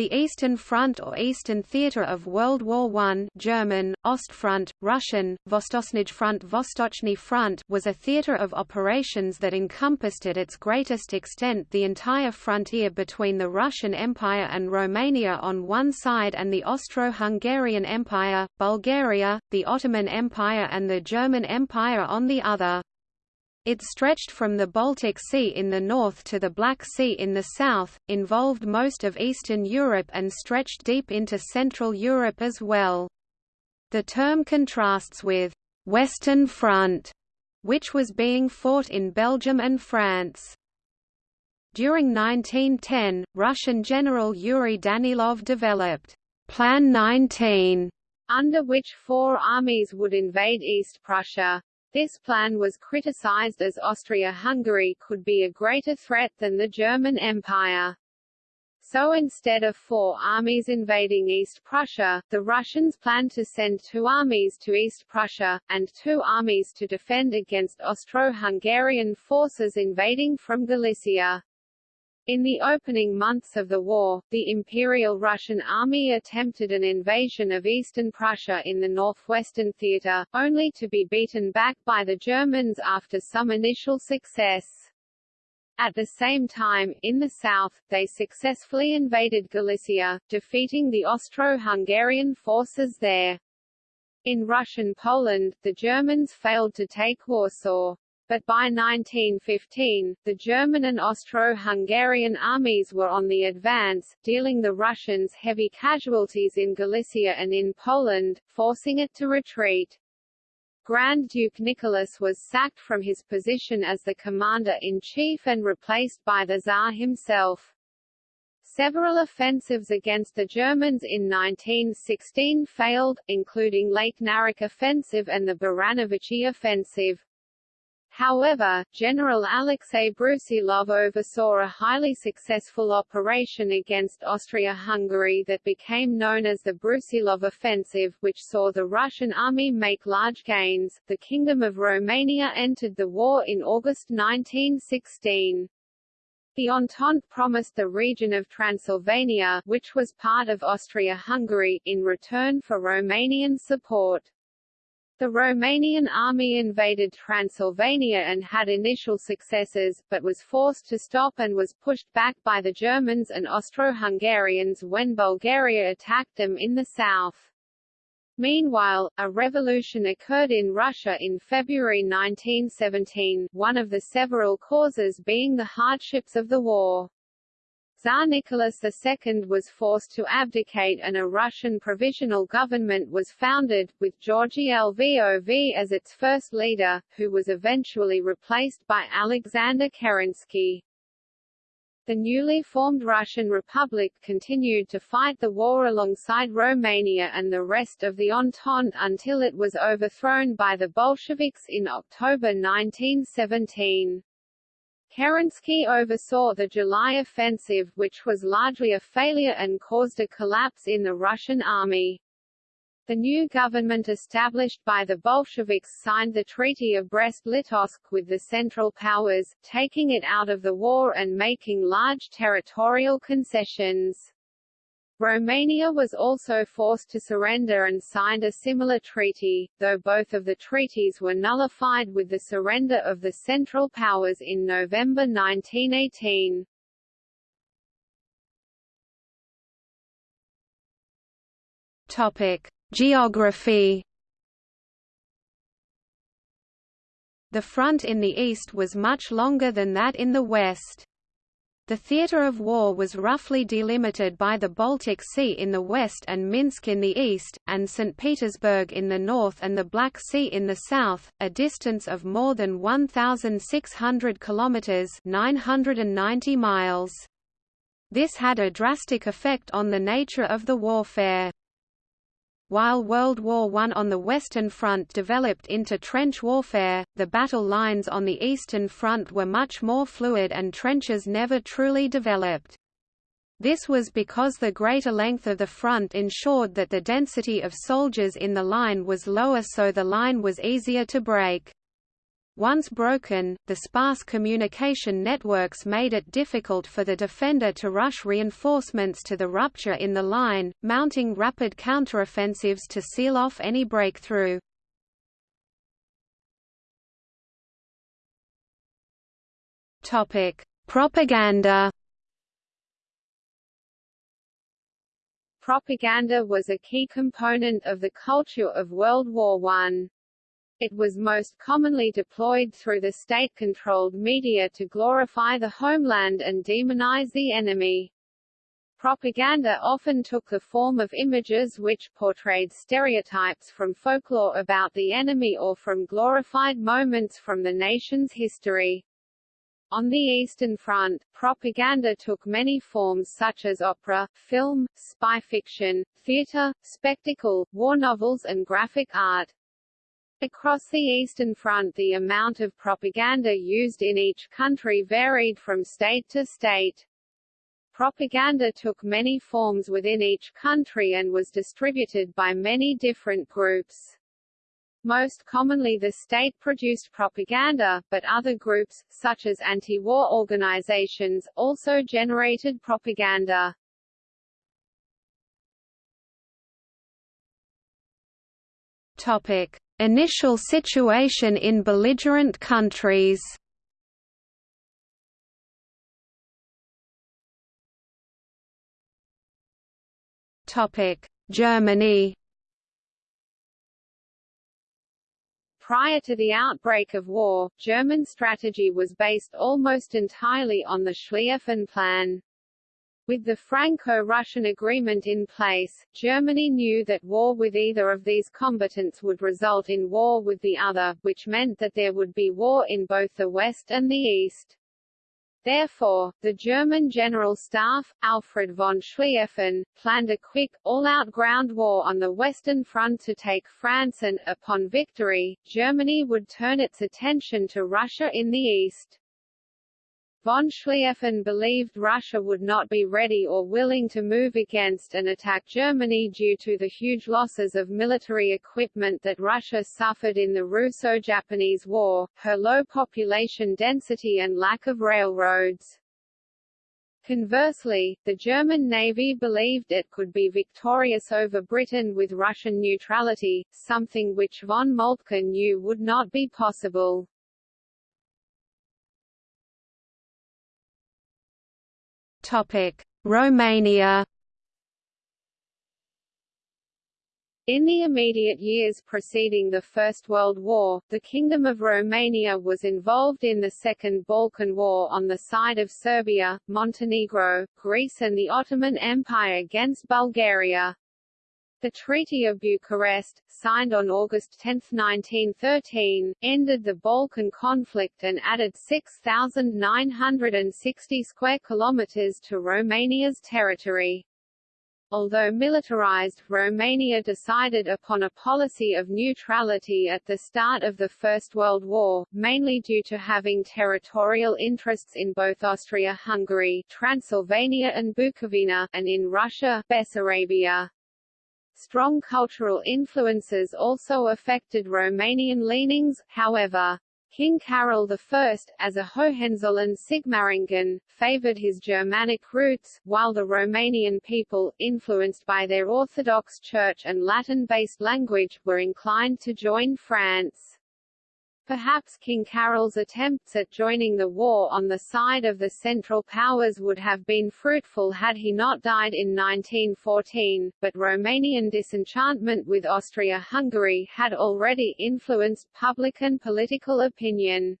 The Eastern Front or Eastern Theater of World War I German, Ostfront, Russian, Front, Vostochny Front was a theater of operations that encompassed at its greatest extent the entire frontier between the Russian Empire and Romania on one side and the Austro-Hungarian Empire, Bulgaria, the Ottoman Empire and the German Empire on the other. It stretched from the Baltic Sea in the north to the Black Sea in the south, involved most of Eastern Europe and stretched deep into Central Europe as well. The term contrasts with «Western Front», which was being fought in Belgium and France. During 1910, Russian General Yuri Danilov developed Plan 19, under which four armies would invade East Prussia. This plan was criticized as Austria-Hungary could be a greater threat than the German Empire. So instead of four armies invading East Prussia, the Russians planned to send two armies to East Prussia, and two armies to defend against Austro-Hungarian forces invading from Galicia. In the opening months of the war, the Imperial Russian Army attempted an invasion of eastern Prussia in the northwestern theater, only to be beaten back by the Germans after some initial success. At the same time, in the south, they successfully invaded Galicia, defeating the Austro-Hungarian forces there. In Russian Poland, the Germans failed to take Warsaw but by 1915, the German and Austro-Hungarian armies were on the advance, dealing the Russians heavy casualties in Galicia and in Poland, forcing it to retreat. Grand Duke Nicholas was sacked from his position as the commander-in-chief and replaced by the Tsar himself. Several offensives against the Germans in 1916 failed, including Lake Naroch offensive and the Baranovichi offensive. However, General Alexei Brusilov oversaw a highly successful operation against Austria-Hungary that became known as the Brusilov Offensive, which saw the Russian army make large gains. The Kingdom of Romania entered the war in August 1916. The Entente promised the region of Transylvania, which was part of Austria-Hungary, in return for Romanian support. The Romanian army invaded Transylvania and had initial successes, but was forced to stop and was pushed back by the Germans and Austro-Hungarians when Bulgaria attacked them in the south. Meanwhile, a revolution occurred in Russia in February 1917, one of the several causes being the hardships of the war. Tsar Nicholas II was forced to abdicate and a Russian provisional government was founded, with Georgy Lvov as its first leader, who was eventually replaced by Alexander Kerensky. The newly formed Russian Republic continued to fight the war alongside Romania and the rest of the Entente until it was overthrown by the Bolsheviks in October 1917. Kerensky oversaw the July offensive which was largely a failure and caused a collapse in the Russian army. The new government established by the Bolsheviks signed the Treaty of Brest-Litovsk with the Central Powers, taking it out of the war and making large territorial concessions. Romania was also forced to surrender and signed a similar treaty, though both of the treaties were nullified with the surrender of the Central Powers in November 1918. Topic: Geography. The front in the east was much longer than that in the west. The theatre of war was roughly delimited by the Baltic Sea in the west and Minsk in the east, and St. Petersburg in the north and the Black Sea in the south, a distance of more than 1,600 kilometres 990 miles. This had a drastic effect on the nature of the warfare. While World War I on the Western Front developed into trench warfare, the battle lines on the Eastern Front were much more fluid and trenches never truly developed. This was because the greater length of the front ensured that the density of soldiers in the line was lower so the line was easier to break. Once broken, the sparse communication networks made it difficult for the defender to rush reinforcements to the rupture in the line, mounting rapid counteroffensives to seal off any breakthrough. Topic: Propaganda. Propaganda was a key component of the culture of World War I. It was most commonly deployed through the state-controlled media to glorify the homeland and demonize the enemy. Propaganda often took the form of images which portrayed stereotypes from folklore about the enemy or from glorified moments from the nation's history. On the Eastern Front, propaganda took many forms such as opera, film, spy fiction, theater, spectacle, war novels and graphic art. Across the Eastern Front the amount of propaganda used in each country varied from state to state. Propaganda took many forms within each country and was distributed by many different groups. Most commonly the state-produced propaganda, but other groups, such as anti-war organizations, also generated propaganda. Topic. Initial situation in belligerent countries Germany Prior to the outbreak of war, German strategy was based almost entirely on the Schlieffen Plan. With the Franco-Russian agreement in place, Germany knew that war with either of these combatants would result in war with the other, which meant that there would be war in both the West and the East. Therefore, the German General Staff, Alfred von Schlieffen, planned a quick, all-out ground war on the Western Front to take France and, upon victory, Germany would turn its attention to Russia in the east. Von Schlieffen believed Russia would not be ready or willing to move against and attack Germany due to the huge losses of military equipment that Russia suffered in the Russo-Japanese War, her low population density and lack of railroads. Conversely, the German Navy believed it could be victorious over Britain with Russian neutrality, something which von Moltke knew would not be possible. Romania. In the immediate years preceding the First World War, the Kingdom of Romania was involved in the Second Balkan War on the side of Serbia, Montenegro, Greece and the Ottoman Empire against Bulgaria. The Treaty of Bucharest, signed on August 10, 1913, ended the Balkan conflict and added 6,960 square kilometers to Romania's territory. Although militarized, Romania decided upon a policy of neutrality at the start of the First World War, mainly due to having territorial interests in both Austria-Hungary, Transylvania and Bukovina, and in Russia, Bessarabia. Strong cultural influences also affected Romanian leanings, however. King Carol I, as a Hohenzollern Sigmaringen, favored his Germanic roots, while the Romanian people, influenced by their Orthodox Church and Latin-based language, were inclined to join France. Perhaps King Carol's attempts at joining the war on the side of the Central Powers would have been fruitful had he not died in 1914, but Romanian disenchantment with Austria-Hungary had already influenced public and political opinion.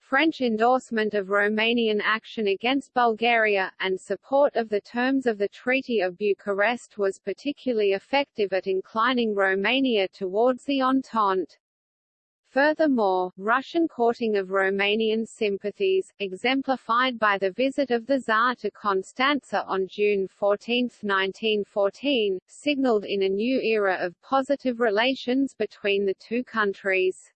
French endorsement of Romanian action against Bulgaria, and support of the terms of the Treaty of Bucharest was particularly effective at inclining Romania towards the Entente. Furthermore, Russian courting of Romanian sympathies, exemplified by the visit of the Tsar to Constanza on June 14, 1914, signaled in a new era of positive relations between the two countries.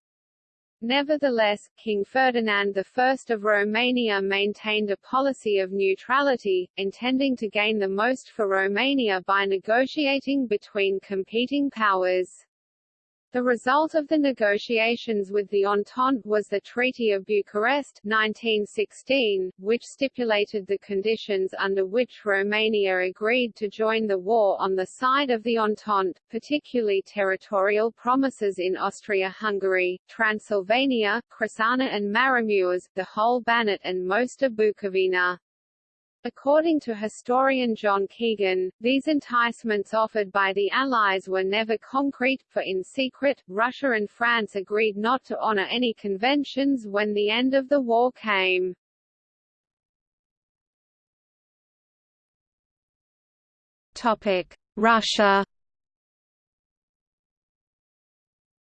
Nevertheless, King Ferdinand I of Romania maintained a policy of neutrality, intending to gain the most for Romania by negotiating between competing powers. The result of the negotiations with the Entente was the Treaty of Bucharest 1916, which stipulated the conditions under which Romania agreed to join the war on the side of the Entente, particularly territorial promises in Austria-Hungary, Transylvania, Crișana and Maramureș, the whole Banat and most of Bukovina. According to historian John Keegan, these enticements offered by the Allies were never concrete, for in secret, Russia and France agreed not to honor any conventions when the end of the war came. Topic: Russia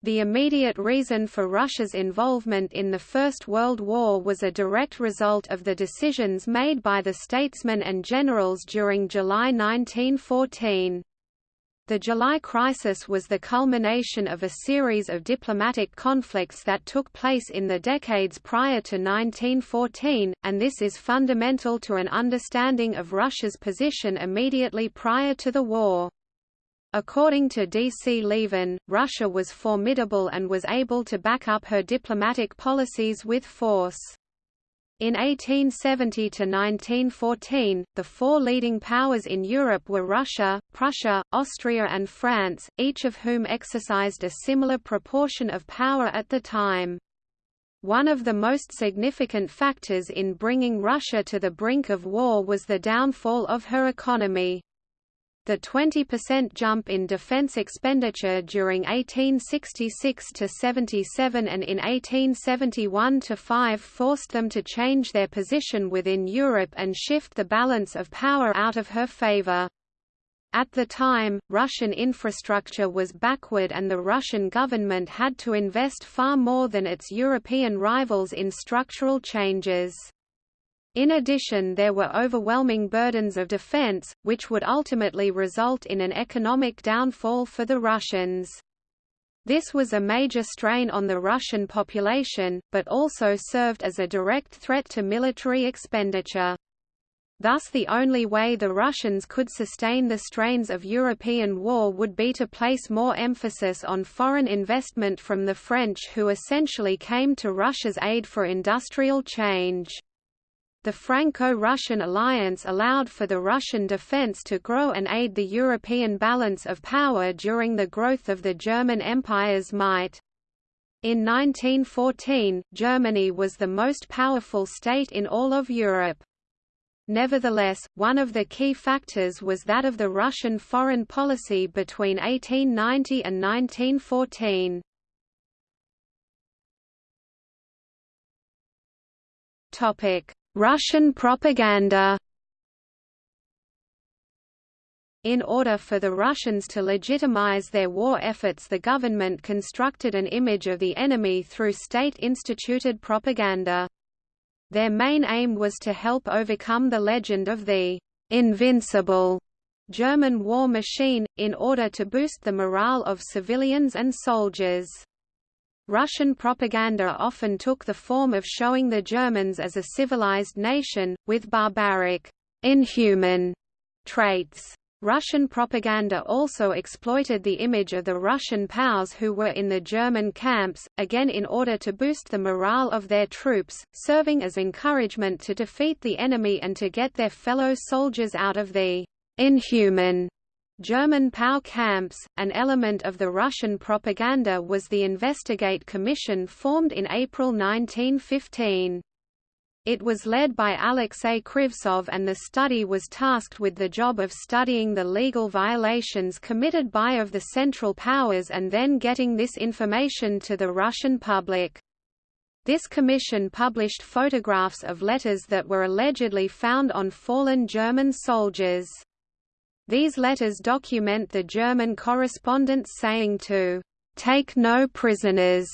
The immediate reason for Russia's involvement in the First World War was a direct result of the decisions made by the statesmen and generals during July 1914. The July crisis was the culmination of a series of diplomatic conflicts that took place in the decades prior to 1914, and this is fundamental to an understanding of Russia's position immediately prior to the war. According to D. C. Lieven, Russia was formidable and was able to back up her diplomatic policies with force. In 1870 to 1914, the four leading powers in Europe were Russia, Prussia, Austria and France, each of whom exercised a similar proportion of power at the time. One of the most significant factors in bringing Russia to the brink of war was the downfall of her economy. The 20% jump in defense expenditure during 1866–77 and in 1871–5 forced them to change their position within Europe and shift the balance of power out of her favor. At the time, Russian infrastructure was backward and the Russian government had to invest far more than its European rivals in structural changes. In addition there were overwhelming burdens of defense, which would ultimately result in an economic downfall for the Russians. This was a major strain on the Russian population, but also served as a direct threat to military expenditure. Thus the only way the Russians could sustain the strains of European war would be to place more emphasis on foreign investment from the French who essentially came to Russia's aid for industrial change. The Franco-Russian alliance allowed for the Russian defense to grow and aid the European balance of power during the growth of the German Empire's might. In 1914, Germany was the most powerful state in all of Europe. Nevertheless, one of the key factors was that of the Russian foreign policy between 1890 and 1914. Topic: Russian propaganda in order for the Russians to legitimize their war efforts the government constructed an image of the enemy through state-instituted propaganda. Their main aim was to help overcome the legend of the «invincible» German war machine, in order to boost the morale of civilians and soldiers. Russian propaganda often took the form of showing the Germans as a civilized nation, with barbaric, inhuman traits. Russian propaganda also exploited the image of the Russian POWs who were in the German camps, again in order to boost the morale of their troops, serving as encouragement to defeat the enemy and to get their fellow soldiers out of the inhuman German POW camps. An element of the Russian propaganda was the Investigate Commission formed in April 1915. It was led by Alexei Krivtsov and the study was tasked with the job of studying the legal violations committed by of the Central Powers and then getting this information to the Russian public. This commission published photographs of letters that were allegedly found on fallen German soldiers. These letters document the German correspondents saying to take no prisoners.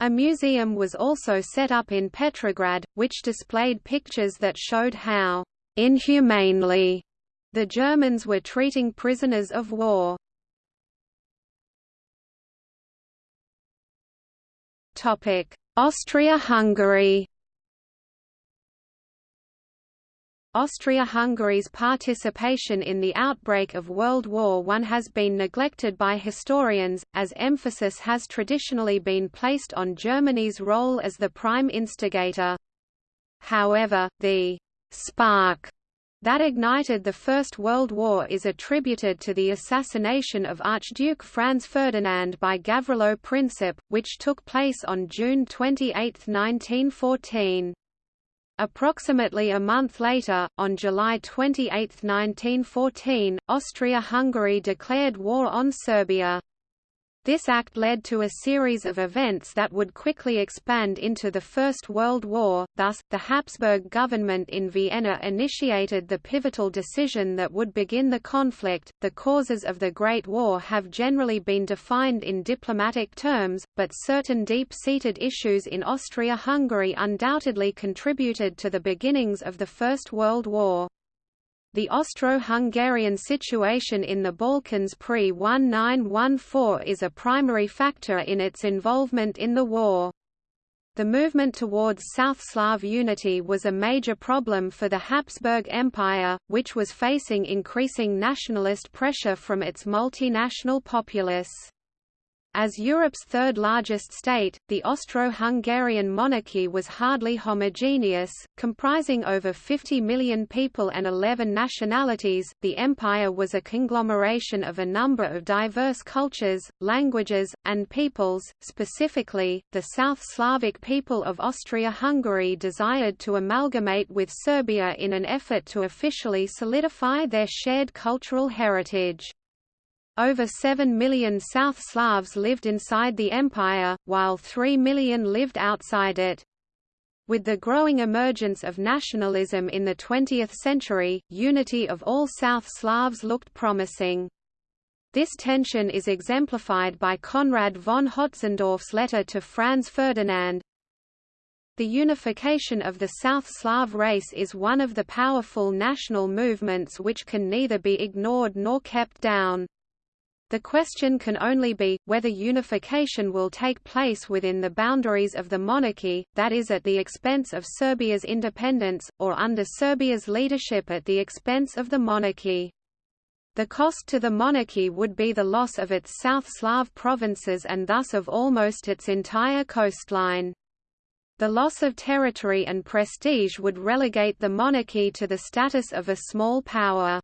A museum was also set up in Petrograd, which displayed pictures that showed how inhumanely the Germans were treating prisoners of war. Austria-Hungary Austria-Hungary's participation in the outbreak of World War I has been neglected by historians, as emphasis has traditionally been placed on Germany's role as the prime instigator. However, the «spark» that ignited the First World War is attributed to the assassination of Archduke Franz Ferdinand by Gavrilo Princip, which took place on June 28, 1914. Approximately a month later, on July 28, 1914, Austria-Hungary declared war on Serbia. This act led to a series of events that would quickly expand into the First World War, thus, the Habsburg government in Vienna initiated the pivotal decision that would begin the conflict. The causes of the Great War have generally been defined in diplomatic terms, but certain deep seated issues in Austria Hungary undoubtedly contributed to the beginnings of the First World War. The Austro-Hungarian situation in the Balkans pre-1914 is a primary factor in its involvement in the war. The movement towards South Slav unity was a major problem for the Habsburg Empire, which was facing increasing nationalist pressure from its multinational populace. As Europe's third largest state, the Austro-Hungarian monarchy was hardly homogeneous, comprising over 50 million people and 11 nationalities. The empire was a conglomeration of a number of diverse cultures, languages, and peoples. Specifically, the South Slavic people of Austria-Hungary desired to amalgamate with Serbia in an effort to officially solidify their shared cultural heritage. Over 7 million South Slavs lived inside the empire, while 3 million lived outside it. With the growing emergence of nationalism in the 20th century, unity of all South Slavs looked promising. This tension is exemplified by Konrad von Hötzendorf's letter to Franz Ferdinand. The unification of the South Slav race is one of the powerful national movements which can neither be ignored nor kept down. The question can only be, whether unification will take place within the boundaries of the monarchy, that is at the expense of Serbia's independence, or under Serbia's leadership at the expense of the monarchy. The cost to the monarchy would be the loss of its South Slav provinces and thus of almost its entire coastline. The loss of territory and prestige would relegate the monarchy to the status of a small power.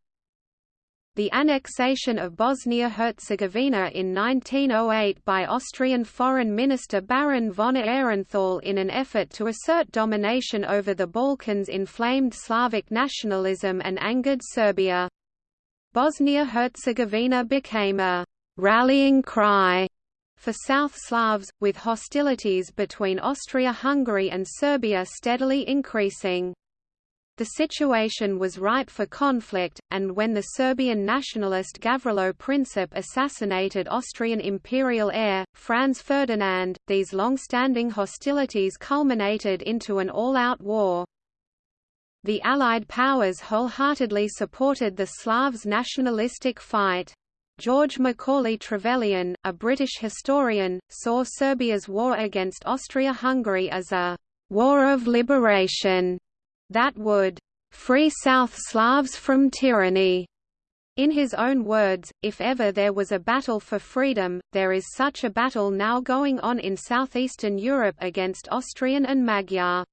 The annexation of Bosnia-Herzegovina in 1908 by Austrian Foreign Minister Baron von Aehrenthal in an effort to assert domination over the Balkans inflamed Slavic nationalism and angered Serbia. Bosnia-Herzegovina became a «rallying cry» for South Slavs, with hostilities between Austria-Hungary and Serbia steadily increasing. The situation was ripe for conflict, and when the Serbian nationalist Gavrilo Princip assassinated Austrian imperial heir, Franz Ferdinand, these long-standing hostilities culminated into an all-out war. The Allied powers wholeheartedly supported the Slavs' nationalistic fight. George Macaulay Trevelyan, a British historian, saw Serbia's war against Austria-Hungary as a «war of liberation» that would free South Slavs from tyranny. In his own words, if ever there was a battle for freedom, there is such a battle now going on in southeastern Europe against Austrian and Magyar.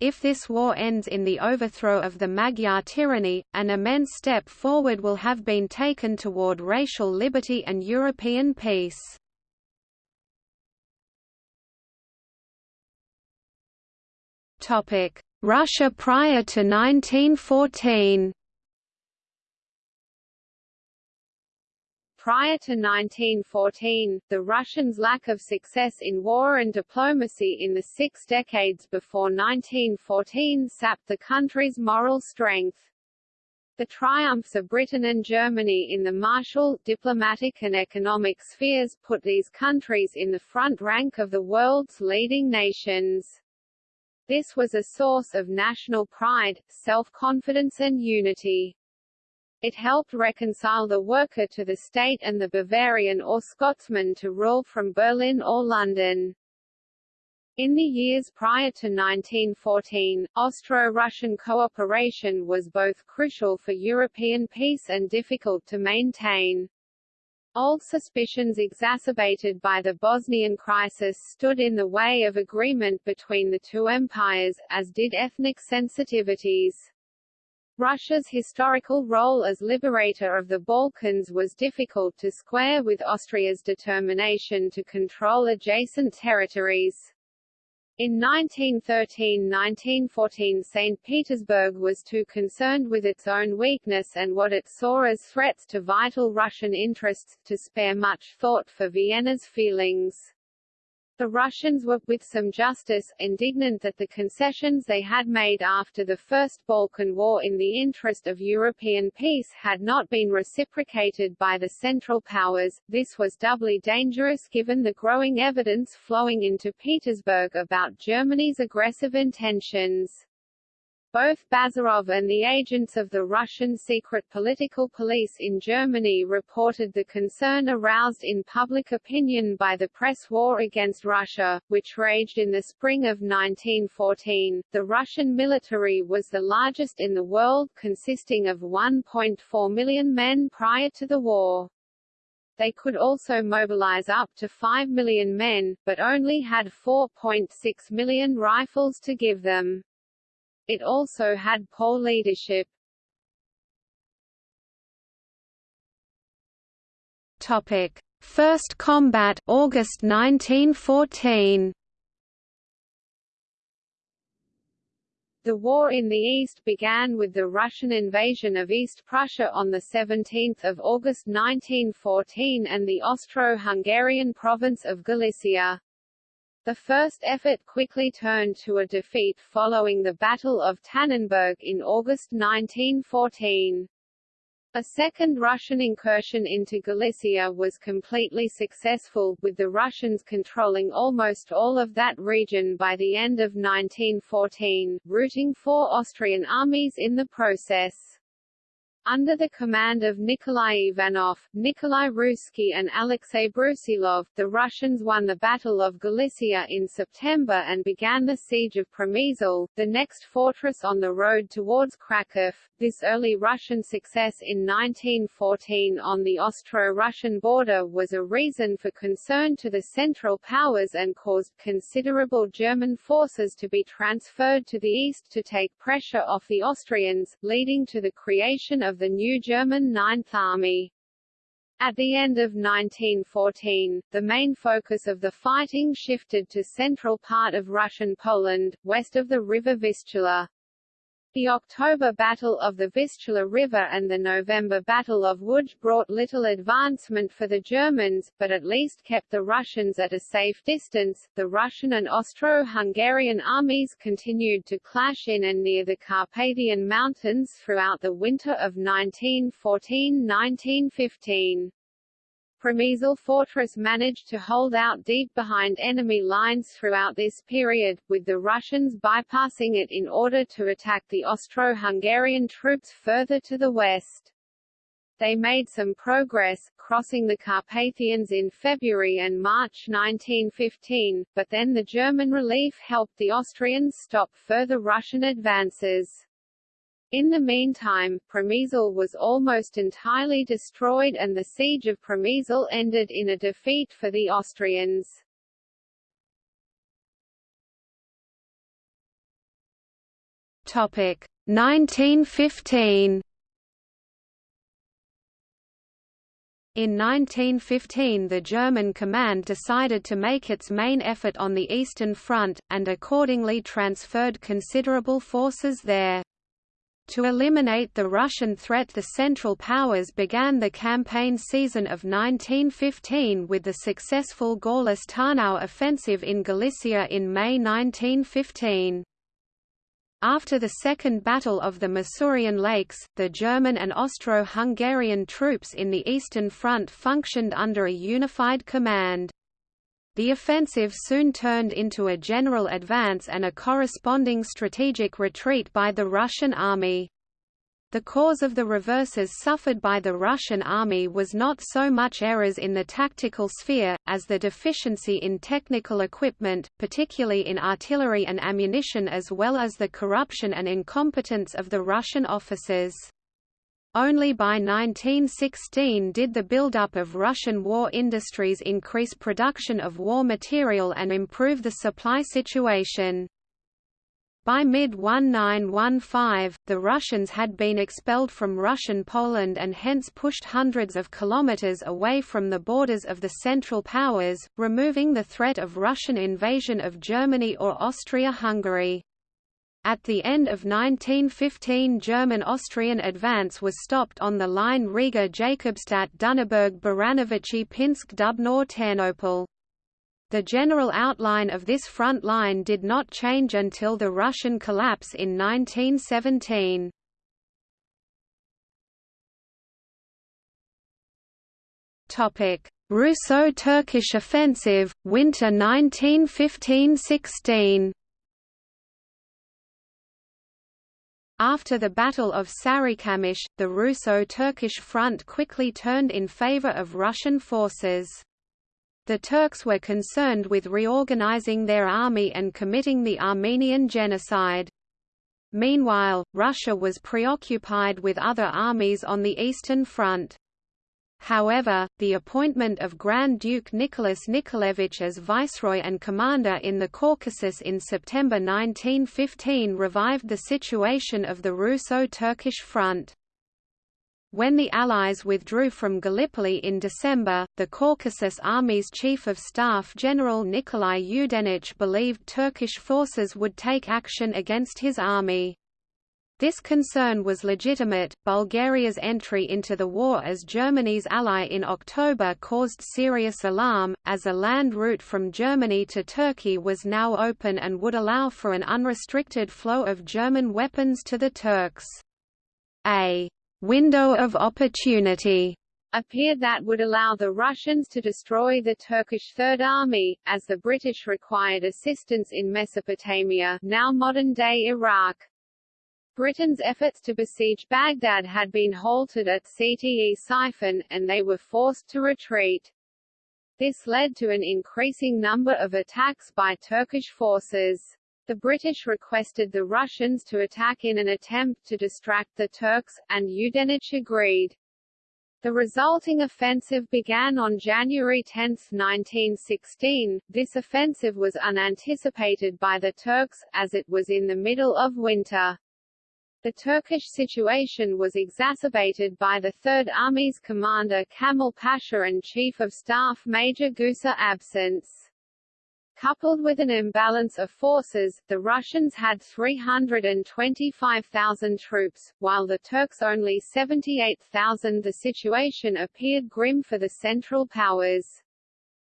If this war ends in the overthrow of the Magyar tyranny, an immense step forward will have been taken toward racial liberty and European peace. Russia prior to 1914 Prior to 1914, the Russians' lack of success in war and diplomacy in the six decades before 1914 sapped the country's moral strength. The triumphs of Britain and Germany in the martial, diplomatic and economic spheres put these countries in the front rank of the world's leading nations. This was a source of national pride, self-confidence and unity. It helped reconcile the worker to the state and the Bavarian or Scotsman to rule from Berlin or London. In the years prior to 1914, Austro-Russian cooperation was both crucial for European peace and difficult to maintain. Old suspicions exacerbated by the Bosnian crisis stood in the way of agreement between the two empires, as did ethnic sensitivities. Russia's historical role as liberator of the Balkans was difficult to square with Austria's determination to control adjacent territories. In 1913–1914 St. Petersburg was too concerned with its own weakness and what it saw as threats to vital Russian interests, to spare much thought for Vienna's feelings. The Russians were, with some justice, indignant that the concessions they had made after the First Balkan War in the interest of European peace had not been reciprocated by the Central Powers. This was doubly dangerous given the growing evidence flowing into Petersburg about Germany's aggressive intentions. Both Bazarov and the agents of the Russian secret political police in Germany reported the concern aroused in public opinion by the press war against Russia, which raged in the spring of 1914. The Russian military was the largest in the world, consisting of 1.4 million men prior to the war. They could also mobilize up to 5 million men, but only had 4.6 million rifles to give them. It also had poor leadership. Topic: First combat August 1914. The war in the East began with the Russian invasion of East Prussia on 17 August 1914 and the Austro-Hungarian province of Galicia. The first effort quickly turned to a defeat following the Battle of Tannenberg in August 1914. A second Russian incursion into Galicia was completely successful, with the Russians controlling almost all of that region by the end of 1914, routing four Austrian armies in the process. Under the command of Nikolai Ivanov, Nikolai Ruzsky and Alexei Brusilov, the Russians won the Battle of Galicia in September and began the siege of Przemysl, the next fortress on the road towards Kraków. This early Russian success in 1914 on the Austro-Russian border was a reason for concern to the Central Powers and caused considerable German forces to be transferred to the east to take pressure off the Austrians, leading to the creation of the new German Ninth Army. At the end of 1914, the main focus of the fighting shifted to central part of Russian Poland, west of the river Vistula. The October Battle of the Vistula River and the November Battle of Łódź brought little advancement for the Germans, but at least kept the Russians at a safe distance. The Russian and Austro-Hungarian armies continued to clash in and near the Carpathian Mountains throughout the winter of 1914–1915. Przemysl fortress managed to hold out deep behind enemy lines throughout this period, with the Russians bypassing it in order to attack the Austro-Hungarian troops further to the west. They made some progress, crossing the Carpathians in February and March 1915, but then the German relief helped the Austrians stop further Russian advances. In the meantime, Przemysl was almost entirely destroyed and the siege of Przemysl ended in a defeat for the Austrians. Topic 1915 In 1915 the German command decided to make its main effort on the Eastern Front, and accordingly transferred considerable forces there. To eliminate the Russian threat the Central Powers began the campaign season of 1915 with the successful Gorlice-Tarnow offensive in Galicia in May 1915. After the Second Battle of the Masurian Lakes, the German and Austro-Hungarian troops in the Eastern Front functioned under a unified command. The offensive soon turned into a general advance and a corresponding strategic retreat by the Russian army. The cause of the reverses suffered by the Russian army was not so much errors in the tactical sphere, as the deficiency in technical equipment, particularly in artillery and ammunition as well as the corruption and incompetence of the Russian officers. Only by 1916 did the buildup of Russian war industries increase production of war material and improve the supply situation. By mid-1915, the Russians had been expelled from Russian Poland and hence pushed hundreds of kilometers away from the borders of the Central Powers, removing the threat of Russian invasion of Germany or Austria-Hungary. At the end of 1915 German-Austrian advance was stopped on the line Riga-Jakobstadt-Dunnaburg-Baranowiczi-Pinsk-Dubno-Ternopil. The general outline of this front line did not change until the Russian collapse in 1917. Russo-Turkish offensive, winter 1915–16 After the Battle of Sarikamish, the Russo-Turkish front quickly turned in favor of Russian forces. The Turks were concerned with reorganizing their army and committing the Armenian genocide. Meanwhile, Russia was preoccupied with other armies on the Eastern Front. However, the appointment of Grand Duke Nicholas Nikolaevich as viceroy and commander in the Caucasus in September 1915 revived the situation of the Russo-Turkish front. When the Allies withdrew from Gallipoli in December, the Caucasus Army's Chief of Staff General Nikolai Yudenich believed Turkish forces would take action against his army. This concern was legitimate. Bulgaria's entry into the war as Germany's ally in October caused serious alarm, as a land route from Germany to Turkey was now open and would allow for an unrestricted flow of German weapons to the Turks. A window of opportunity appeared that would allow the Russians to destroy the Turkish Third Army, as the British required assistance in Mesopotamia now modern-day Iraq. Britain's efforts to besiege Baghdad had been halted at Ctesiphon, and they were forced to retreat. This led to an increasing number of attacks by Turkish forces. The British requested the Russians to attack in an attempt to distract the Turks, and Yudenich agreed. The resulting offensive began on January 10, 1916. This offensive was unanticipated by the Turks, as it was in the middle of winter. The Turkish situation was exacerbated by the Third Army's commander Kamil Pasha and Chief of Staff Major Guse absence. Coupled with an imbalance of forces, the Russians had 325,000 troops, while the Turks only 78,000 The situation appeared grim for the Central Powers.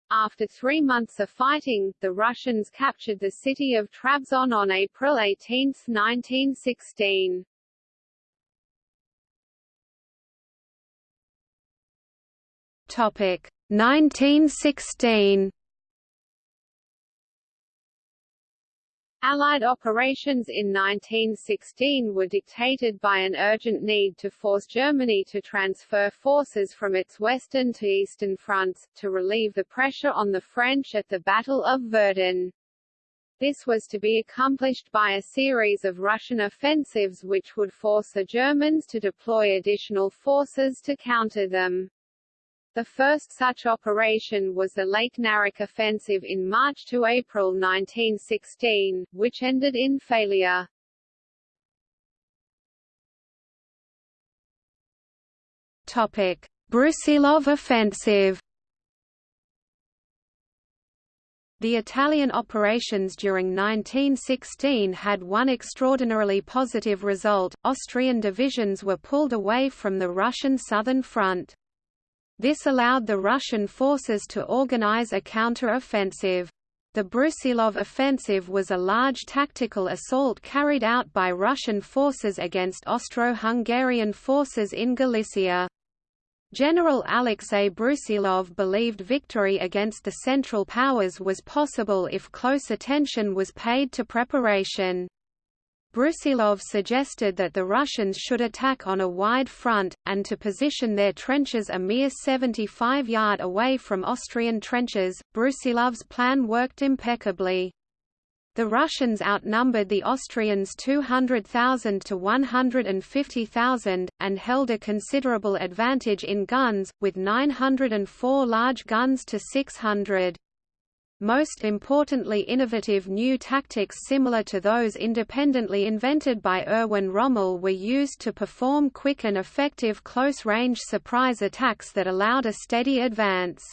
After three months of fighting, the Russians captured the city of Trabzon on April 18, 1916. Topic 1916 Allied operations in 1916 were dictated by an urgent need to force Germany to transfer forces from its western to eastern fronts, to relieve the pressure on the French at the Battle of Verdun. This was to be accomplished by a series of Russian offensives which would force the Germans to deploy additional forces to counter them. The first such operation was the Lake Naroch offensive in March to April 1916, which ended in failure. Topic: Brusilov offensive. The Italian operations during 1916 had one extraordinarily positive result, Austrian divisions were pulled away from the Russian southern front. This allowed the Russian forces to organize a counter-offensive. The Brusilov offensive was a large tactical assault carried out by Russian forces against Austro-Hungarian forces in Galicia. General Alexei Brusilov believed victory against the Central Powers was possible if close attention was paid to preparation. Brusilov suggested that the Russians should attack on a wide front, and to position their trenches a mere 75 yard away from Austrian trenches. Brusilov's plan worked impeccably. The Russians outnumbered the Austrians 200,000 to 150,000, and held a considerable advantage in guns, with 904 large guns to 600. Most importantly innovative new tactics similar to those independently invented by Erwin Rommel were used to perform quick and effective close-range surprise attacks that allowed a steady advance.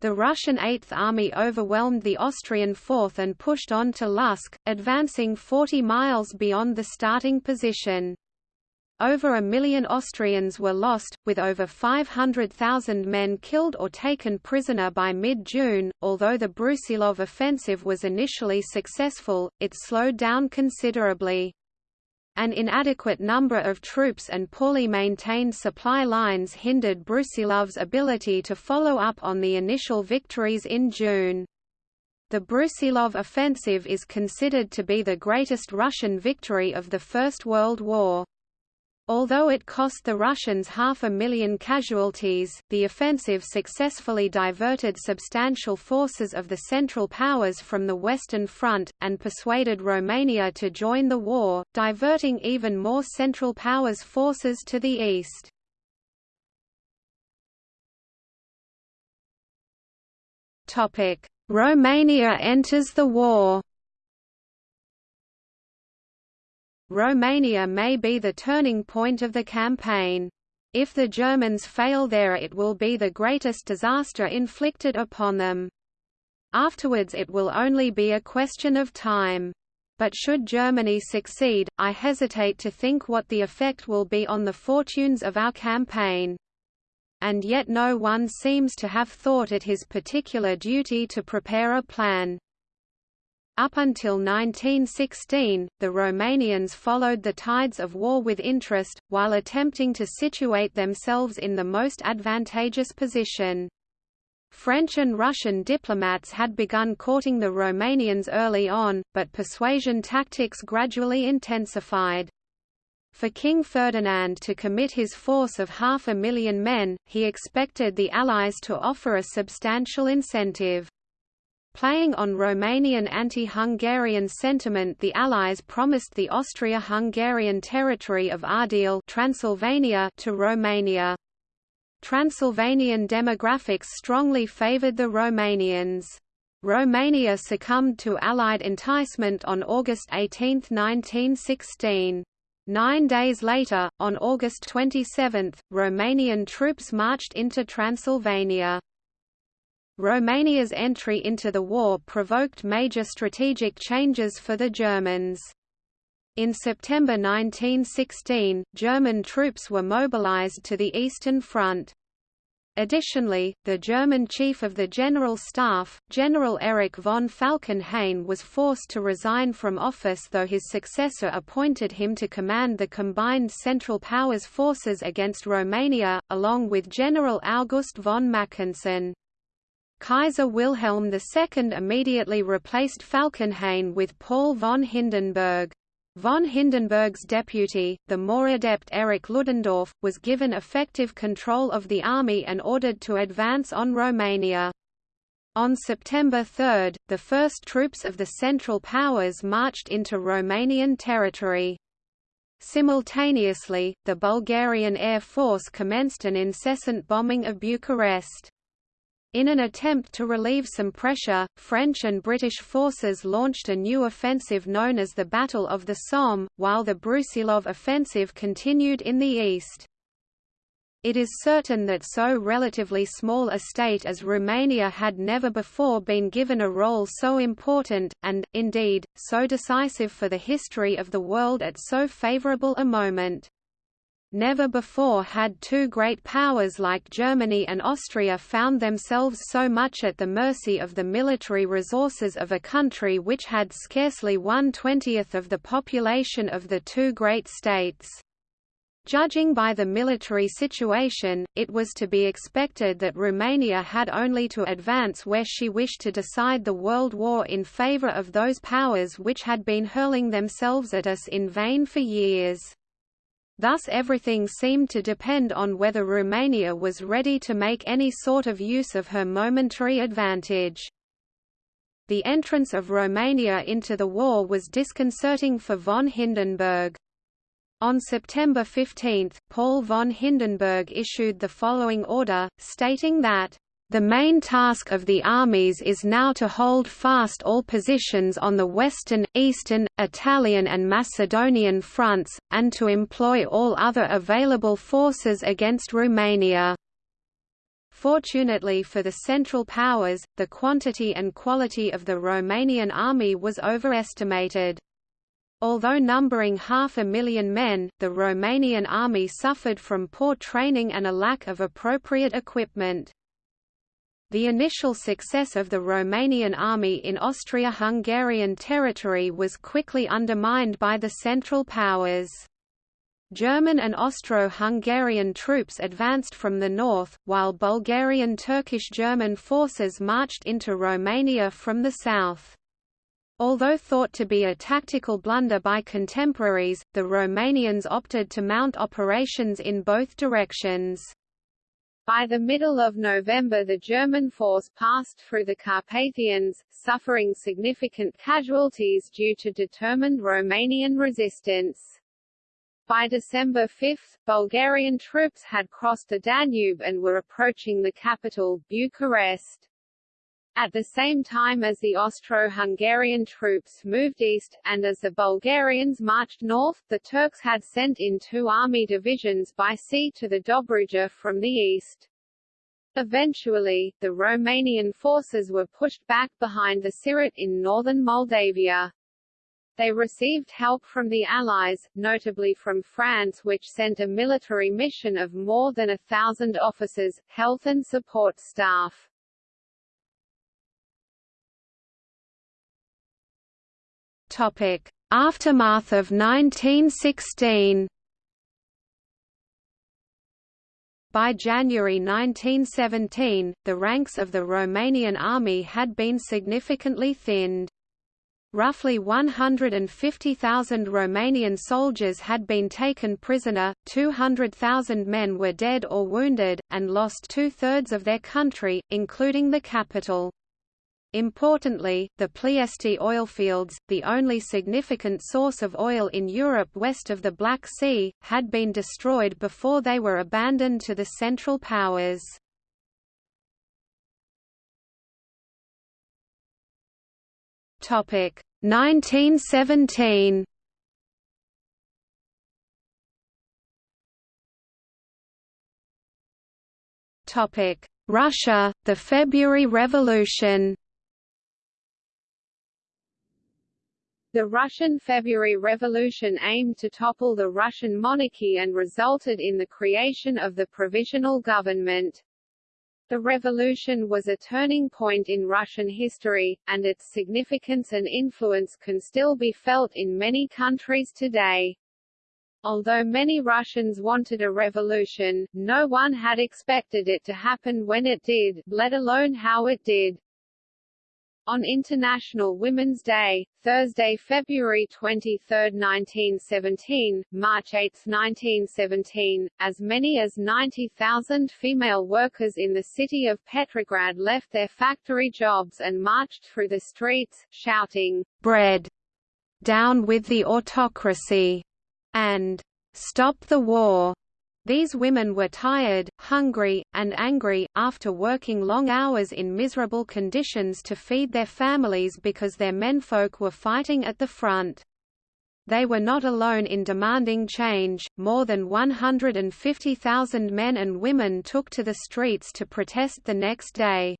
The Russian Eighth Army overwhelmed the Austrian Fourth and pushed on to Lutsk, advancing 40 miles beyond the starting position. Over a million Austrians were lost, with over 500,000 men killed or taken prisoner by mid-June. Although the Brusilov offensive was initially successful, it slowed down considerably. An inadequate number of troops and poorly maintained supply lines hindered Brusilov's ability to follow up on the initial victories in June. The Brusilov offensive is considered to be the greatest Russian victory of the First World War. Although it cost the Russians half a million casualties, the offensive successfully diverted substantial forces of the Central Powers from the Western Front, and persuaded Romania to join the war, diverting even more Central Powers forces to the east. Romania enters the war Romania may be the turning point of the campaign. If the Germans fail there it will be the greatest disaster inflicted upon them. Afterwards it will only be a question of time. But should Germany succeed, I hesitate to think what the effect will be on the fortunes of our campaign. And yet no one seems to have thought it his particular duty to prepare a plan. Up until 1916, the Romanians followed the tides of war with interest, while attempting to situate themselves in the most advantageous position. French and Russian diplomats had begun courting the Romanians early on, but persuasion tactics gradually intensified. For King Ferdinand to commit his force of half a million men, he expected the Allies to offer a substantial incentive. Playing on Romanian anti-Hungarian sentiment the Allies promised the Austria-Hungarian territory of Ardeal Transylvania to Romania. Transylvanian demographics strongly favoured the Romanians. Romania succumbed to Allied enticement on August 18, 1916. Nine days later, on August 27, Romanian troops marched into Transylvania. Romania's entry into the war provoked major strategic changes for the Germans. In September 1916, German troops were mobilized to the Eastern Front. Additionally, the German Chief of the General Staff, General Erich von Falkenhayn was forced to resign from office though his successor appointed him to command the combined Central Powers forces against Romania, along with General August von Mackensen. Kaiser Wilhelm II immediately replaced Falkenhayn with Paul von Hindenburg. Von Hindenburg's deputy, the more adept Erich Ludendorff, was given effective control of the army and ordered to advance on Romania. On September 3, the first troops of the Central Powers marched into Romanian territory. Simultaneously, the Bulgarian Air Force commenced an incessant bombing of Bucharest. In an attempt to relieve some pressure, French and British forces launched a new offensive known as the Battle of the Somme, while the Brusilov offensive continued in the east. It is certain that so relatively small a state as Romania had never before been given a role so important, and, indeed, so decisive for the history of the world at so favourable a moment. Never before had two great powers like Germany and Austria found themselves so much at the mercy of the military resources of a country which had scarcely one-twentieth of the population of the two great states. Judging by the military situation, it was to be expected that Romania had only to advance where she wished to decide the World War in favour of those powers which had been hurling themselves at us in vain for years. Thus everything seemed to depend on whether Romania was ready to make any sort of use of her momentary advantage. The entrance of Romania into the war was disconcerting for von Hindenburg. On September 15, Paul von Hindenburg issued the following order, stating that the main task of the armies is now to hold fast all positions on the western, eastern, Italian and Macedonian fronts, and to employ all other available forces against Romania. Fortunately for the Central Powers, the quantity and quality of the Romanian army was overestimated. Although numbering half a million men, the Romanian army suffered from poor training and a lack of appropriate equipment. The initial success of the Romanian army in Austria-Hungarian territory was quickly undermined by the Central Powers. German and Austro-Hungarian troops advanced from the north, while Bulgarian Turkish-German forces marched into Romania from the south. Although thought to be a tactical blunder by contemporaries, the Romanians opted to mount operations in both directions. By the middle of November the German force passed through the Carpathians, suffering significant casualties due to determined Romanian resistance. By December 5, Bulgarian troops had crossed the Danube and were approaching the capital, Bucharest. At the same time as the Austro-Hungarian troops moved east, and as the Bulgarians marched north, the Turks had sent in two army divisions by sea to the Dobruja from the east. Eventually, the Romanian forces were pushed back behind the Siret in northern Moldavia. They received help from the Allies, notably from France which sent a military mission of more than a thousand officers, health and support staff. Topic: Aftermath of 1916. By January 1917, the ranks of the Romanian army had been significantly thinned. Roughly 150,000 Romanian soldiers had been taken prisoner, 200,000 men were dead or wounded, and lost two-thirds of their country, including the capital. Importantly, the Ploiești oilfields, the only significant source of oil in Europe west of the Black Sea, had been destroyed before they were abandoned to the Central Powers. Topic 1917. Topic Russia, the February Revolution The Russian February Revolution aimed to topple the Russian monarchy and resulted in the creation of the provisional government. The revolution was a turning point in Russian history, and its significance and influence can still be felt in many countries today. Although many Russians wanted a revolution, no one had expected it to happen when it did, let alone how it did. On International Women's Day, Thursday, February 23, 1917, March 8, 1917, as many as 90,000 female workers in the city of Petrograd left their factory jobs and marched through the streets, shouting, "Bread! Down with the autocracy!" and "Stop the war!" These women were tired, hungry, and angry, after working long hours in miserable conditions to feed their families because their menfolk were fighting at the front. They were not alone in demanding change, more than 150,000 men and women took to the streets to protest the next day.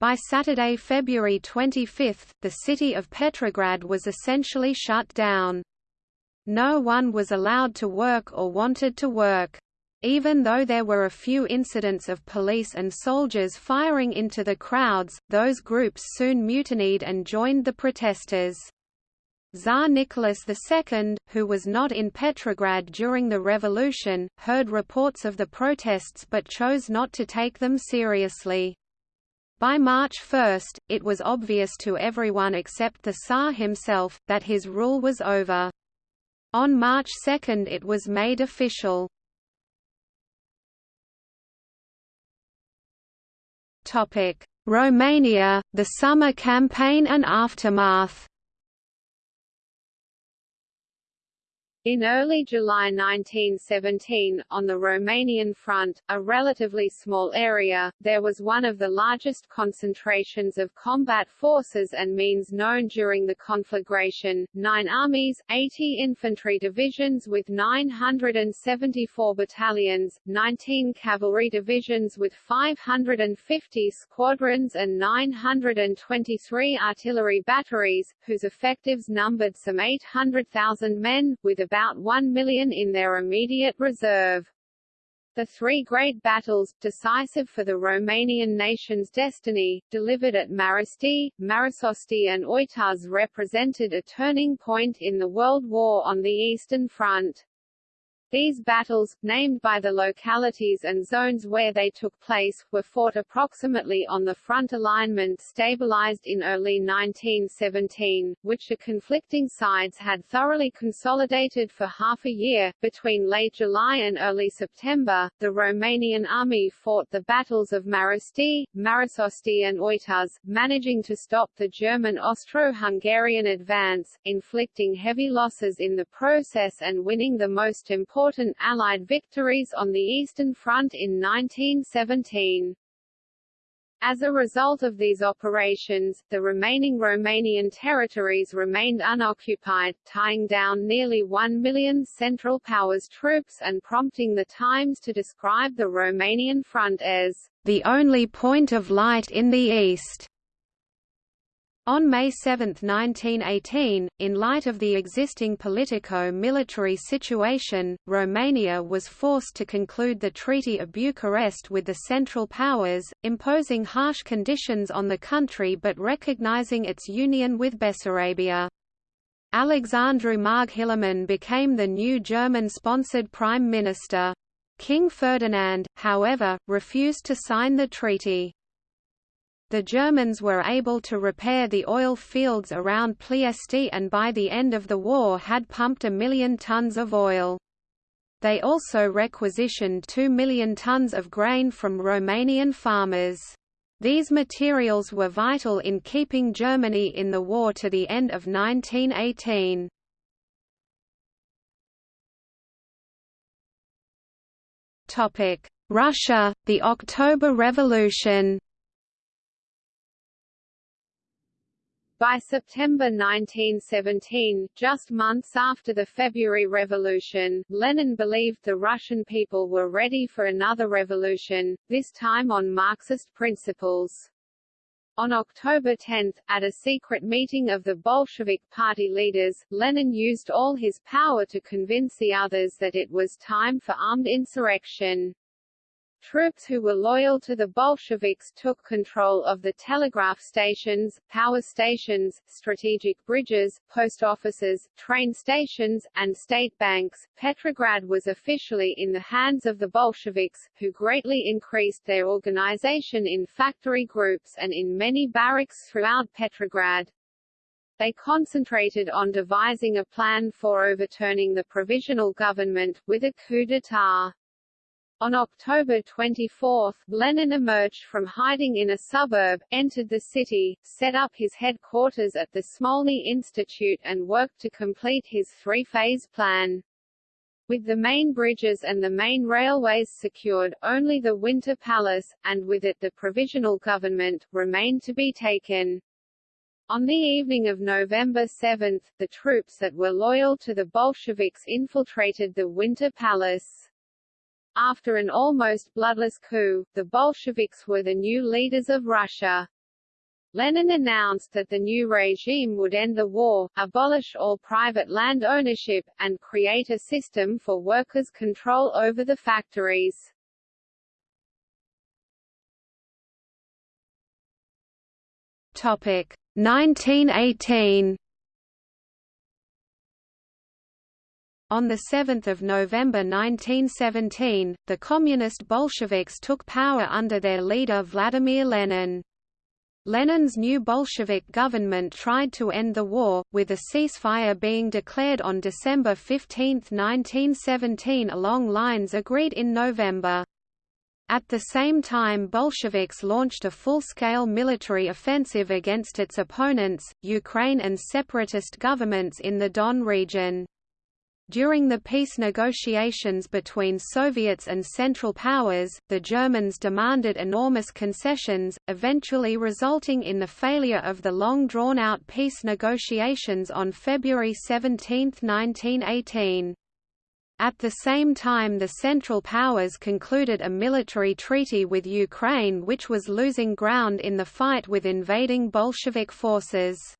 By Saturday, February 25, the city of Petrograd was essentially shut down. No one was allowed to work or wanted to work. Even though there were a few incidents of police and soldiers firing into the crowds, those groups soon mutinied and joined the protesters. Tsar Nicholas II, who was not in Petrograd during the revolution, heard reports of the protests but chose not to take them seriously. By March 1, it was obvious to everyone except the Tsar himself, that his rule was over. On March 2 it was made official. Romania, the summer campaign and aftermath In early July 1917, on the Romanian front, a relatively small area, there was one of the largest concentrations of combat forces and means known during the conflagration, nine armies, 80 infantry divisions with 974 battalions, 19 cavalry divisions with 550 squadrons and 923 artillery batteries, whose effectives numbered some 800,000 men, with a about 1 million in their immediate reserve. The three great battles, decisive for the Romanian nation's destiny, delivered at Mărăști, Mărășești and Oituz represented a turning point in the World War on the Eastern Front. These battles, named by the localities and zones where they took place, were fought approximately on the front alignment stabilized in early 1917, which the conflicting sides had thoroughly consolidated for half a year. Between late July and early September, the Romanian army fought the battles of Mărăști, Mărășești and Oituz, managing to stop the German Austro-Hungarian advance, inflicting heavy losses in the process and winning the most important important Allied victories on the Eastern Front in 1917. As a result of these operations, the remaining Romanian territories remained unoccupied, tying down nearly one million Central Powers troops and prompting the Times to describe the Romanian front as the only point of light in the East. On May 7, 1918, in light of the existing politico-military situation, Romania was forced to conclude the Treaty of Bucharest with the Central Powers, imposing harsh conditions on the country but recognizing its union with Bessarabia. Alexandru Marghiloman became the new German-sponsored Prime Minister. King Ferdinand, however, refused to sign the treaty. The Germans were able to repair the oil fields around Ploiești and by the end of the war had pumped a million tons of oil. They also requisitioned 2 million tons of grain from Romanian farmers. These materials were vital in keeping Germany in the war to the end of 1918. Russia, the October Revolution By September 1917, just months after the February Revolution, Lenin believed the Russian people were ready for another revolution, this time on Marxist principles. On October 10, at a secret meeting of the Bolshevik party leaders, Lenin used all his power to convince the others that it was time for armed insurrection. Troops who were loyal to the Bolsheviks took control of the telegraph stations, power stations, strategic bridges, post offices, train stations, and state banks. Petrograd was officially in the hands of the Bolsheviks, who greatly increased their organization in factory groups and in many barracks throughout Petrograd. They concentrated on devising a plan for overturning the provisional government, with a coup d'état. On October 24, Lenin emerged from hiding in a suburb, entered the city, set up his headquarters at the Smolny Institute and worked to complete his three-phase plan. With the main bridges and the main railways secured, only the Winter Palace, and with it the provisional government, remained to be taken. On the evening of November 7, the troops that were loyal to the Bolsheviks infiltrated the Winter Palace. After an almost bloodless coup, the Bolsheviks were the new leaders of Russia. Lenin announced that the new regime would end the war, abolish all private land ownership, and create a system for workers' control over the factories. Topic 1918 On 7 November 1917, the Communist Bolsheviks took power under their leader Vladimir Lenin. Lenin's new Bolshevik government tried to end the war, with a ceasefire being declared on December 15, 1917 along lines agreed in November. At the same time Bolsheviks launched a full-scale military offensive against its opponents, Ukraine and separatist governments in the Don region. During the peace negotiations between Soviets and Central Powers, the Germans demanded enormous concessions, eventually resulting in the failure of the long drawn-out peace negotiations on February 17, 1918. At the same time the Central Powers concluded a military treaty with Ukraine which was losing ground in the fight with invading Bolshevik forces.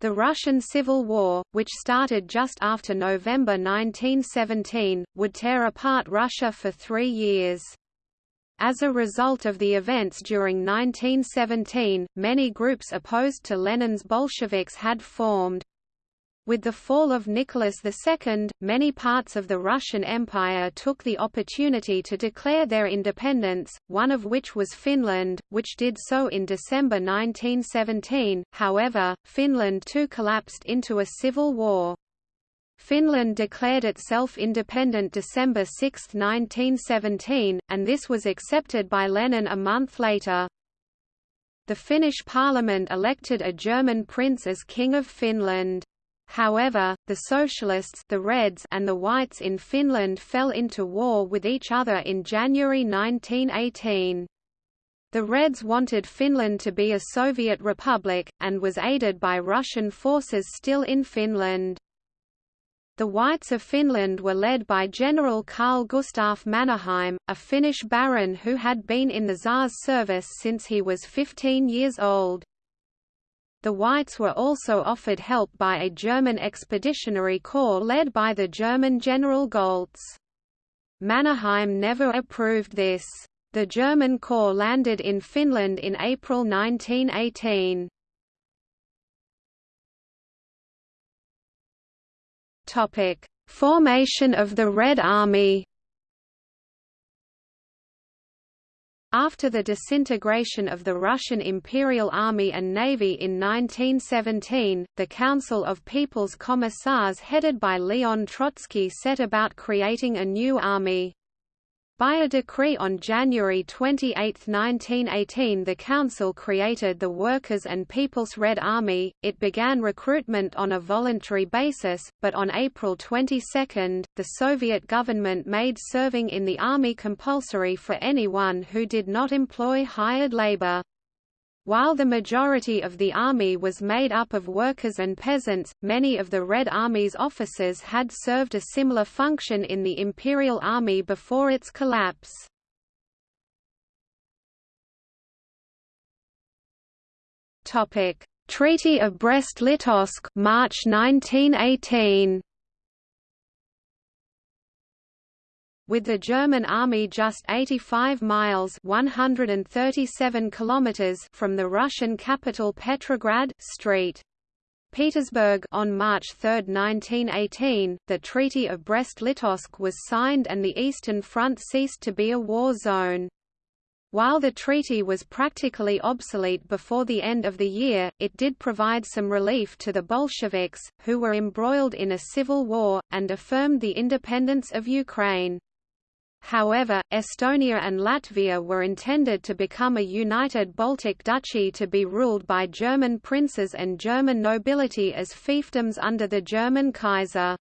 The Russian Civil War, which started just after November 1917, would tear apart Russia for three years. As a result of the events during 1917, many groups opposed to Lenin's Bolsheviks had formed. With the fall of Nicholas II, many parts of the Russian Empire took the opportunity to declare their independence, one of which was Finland, which did so in December 1917. However, Finland too collapsed into a civil war. Finland declared itself independent December 6, 1917, and this was accepted by Lenin a month later. The Finnish parliament elected a German prince as King of Finland. However, the Socialists the Reds and the Whites in Finland fell into war with each other in January 1918. The Reds wanted Finland to be a Soviet republic, and was aided by Russian forces still in Finland. The Whites of Finland were led by General Carl Gustaf Mannerheim, a Finnish baron who had been in the Tsar's service since he was 15 years old. The Whites were also offered help by a German expeditionary corps led by the German General Goltz. Mannerheim never approved this. The German corps landed in Finland in April 1918. Topic: Formation of the Red Army. After the disintegration of the Russian Imperial Army and Navy in 1917, the Council of People's Commissars headed by Leon Trotsky set about creating a new army. By a decree on January 28, 1918 the Council created the Workers' and People's Red Army, it began recruitment on a voluntary basis, but on April 22, the Soviet government made serving in the army compulsory for anyone who did not employ hired labor. While the majority of the army was made up of workers and peasants, many of the Red Army's officers had served a similar function in the Imperial Army before its collapse. Treaty of Brest-Litovsk March 1918 with the German army just 85 miles 137 kilometers from the Russian capital Petrograd St. Petersburg on March 3, 1918, the Treaty of Brest-Litovsk was signed and the Eastern Front ceased to be a war zone. While the treaty was practically obsolete before the end of the year, it did provide some relief to the Bolsheviks, who were embroiled in a civil war, and affirmed the independence of Ukraine. However, Estonia and Latvia were intended to become a united Baltic duchy to be ruled by German princes and German nobility as fiefdoms under the German Kaiser.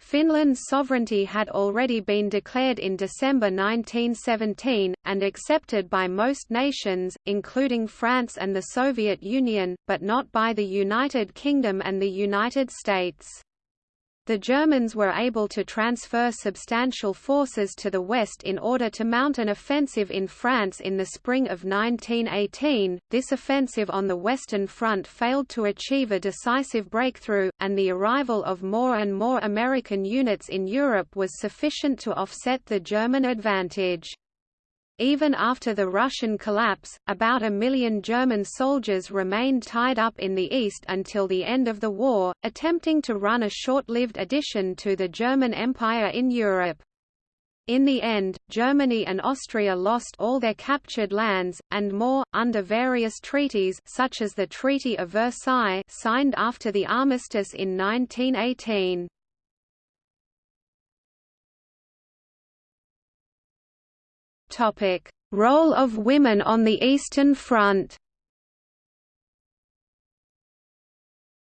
Finland's sovereignty had already been declared in December 1917, and accepted by most nations, including France and the Soviet Union, but not by the United Kingdom and the United States. The Germans were able to transfer substantial forces to the west in order to mount an offensive in France in the spring of 1918. This offensive on the Western Front failed to achieve a decisive breakthrough, and the arrival of more and more American units in Europe was sufficient to offset the German advantage. Even after the Russian collapse, about a million German soldiers remained tied up in the east until the end of the war, attempting to run a short-lived addition to the German Empire in Europe. In the end, Germany and Austria lost all their captured lands, and more, under various treaties such as the Treaty of Versailles signed after the armistice in 1918. Role of women on the Eastern Front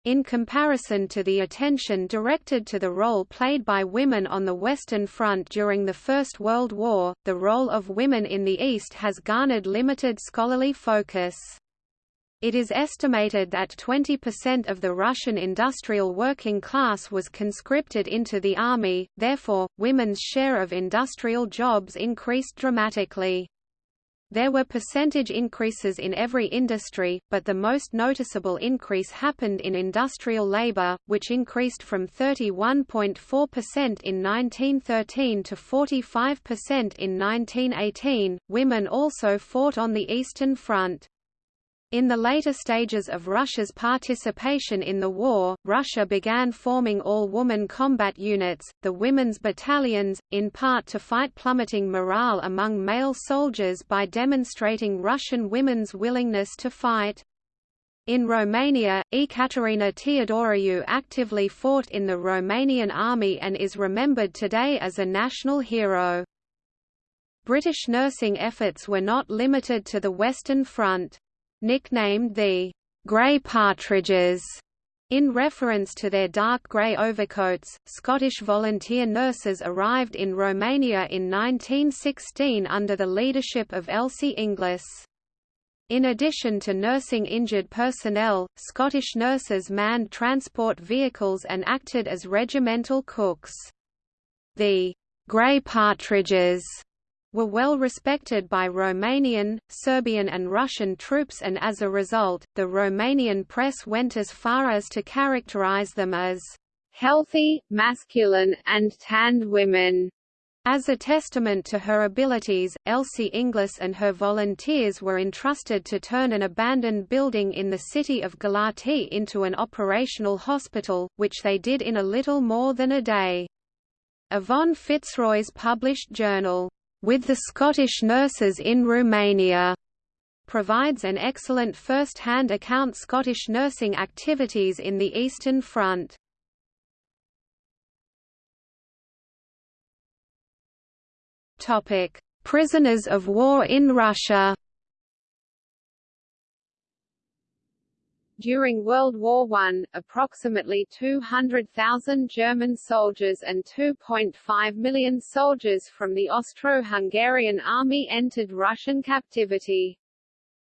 In comparison to the attention directed to the role played by women on the Western Front during the First World War, the role of women in the East has garnered limited scholarly focus. It is estimated that 20% of the Russian industrial working class was conscripted into the army, therefore, women's share of industrial jobs increased dramatically. There were percentage increases in every industry, but the most noticeable increase happened in industrial labor, which increased from 31.4% in 1913 to 45% in 1918. Women also fought on the Eastern Front. In the later stages of Russia's participation in the war, Russia began forming all-woman combat units, the Women's Battalions, in part to fight plummeting morale among male soldiers by demonstrating Russian women's willingness to fight. In Romania, Ecaterina Teodoroiu actively fought in the Romanian army and is remembered today as a national hero. British nursing efforts were not limited to the Western Front. Nicknamed the «grey partridges», in reference to their dark grey overcoats, Scottish volunteer nurses arrived in Romania in 1916 under the leadership of Elsie Inglis. In addition to nursing injured personnel, Scottish nurses manned transport vehicles and acted as regimental cooks. The «grey partridges» were well respected by Romanian, Serbian and Russian troops and as a result, the Romanian press went as far as to characterize them as healthy, masculine, and tanned women. As a testament to her abilities, Elsie Inglis and her volunteers were entrusted to turn an abandoned building in the city of Galati into an operational hospital, which they did in a little more than a day. Yvonne Fitzroy's published journal, with the Scottish nurses in Romania provides an excellent first-hand account Scottish nursing activities in the Eastern Front. Topic: Prisoners of war in Russia. During World War I, approximately 200,000 German soldiers and 2.5 million soldiers from the Austro-Hungarian army entered Russian captivity.